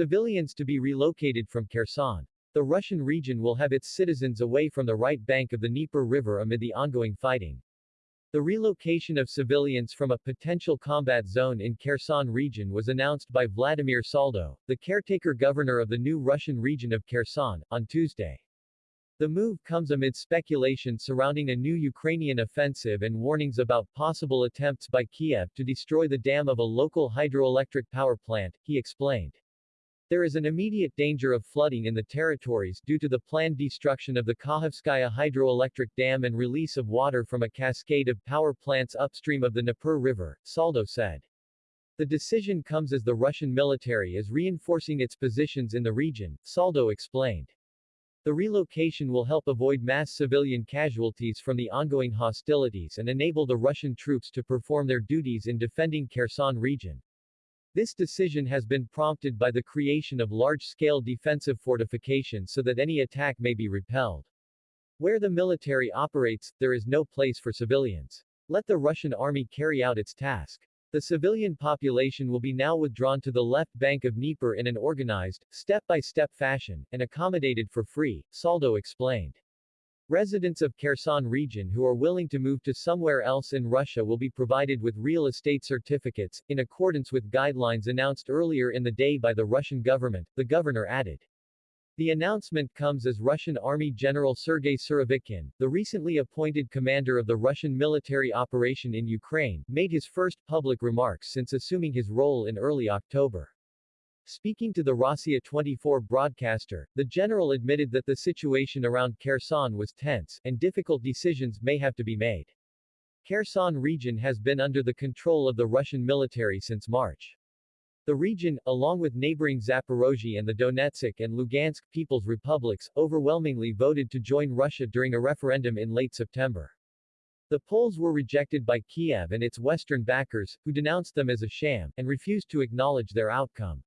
civilians to be relocated from Kherson. The Russian region will have its citizens away from the right bank of the Dnieper River amid the ongoing fighting. The relocation of civilians from a potential combat zone in Kherson region was announced by Vladimir Saldo, the caretaker governor of the new Russian region of Kherson, on Tuesday. The move comes amid speculation surrounding a new Ukrainian offensive and warnings about possible attempts by Kiev to destroy the dam of a local hydroelectric power plant, he explained. There is an immediate danger of flooding in the territories due to the planned destruction of the Kakhovskaya hydroelectric dam and release of water from a cascade of power plants upstream of the Dnieper River, Saldo said. The decision comes as the Russian military is reinforcing its positions in the region, Saldo explained. The relocation will help avoid mass civilian casualties from the ongoing hostilities and enable the Russian troops to perform their duties in defending Kherson region. This decision has been prompted by the creation of large-scale defensive fortifications so that any attack may be repelled. Where the military operates, there is no place for civilians. Let the Russian army carry out its task. The civilian population will be now withdrawn to the left bank of Dnieper in an organized, step-by-step -step fashion, and accommodated for free, Saldo explained. Residents of Kherson region who are willing to move to somewhere else in Russia will be provided with real estate certificates, in accordance with guidelines announced earlier in the day by the Russian government, the governor added. The announcement comes as Russian Army General Sergei Surovikin, the recently appointed commander of the Russian military operation in Ukraine, made his first public remarks since assuming his role in early October. Speaking to the Rossiya 24 broadcaster, the general admitted that the situation around Kherson was tense, and difficult decisions may have to be made. Kherson region has been under the control of the Russian military since March. The region, along with neighboring Zaporozhye and the Donetsk and Lugansk People's Republics, overwhelmingly voted to join Russia during a referendum in late September. The polls were rejected by Kiev and its western backers, who denounced them as a sham, and refused to acknowledge their outcome.